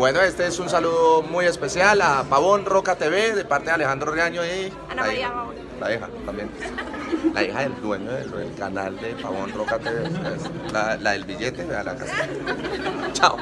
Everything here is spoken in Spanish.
Bueno, este es un saludo muy especial a Pavón Roca TV de parte de Alejandro Reaño y Ana la María hija, Pavón. la hija también. La hija del dueño del, del canal de Pavón Roca TV, la, la del billete, vea la casa. Chao.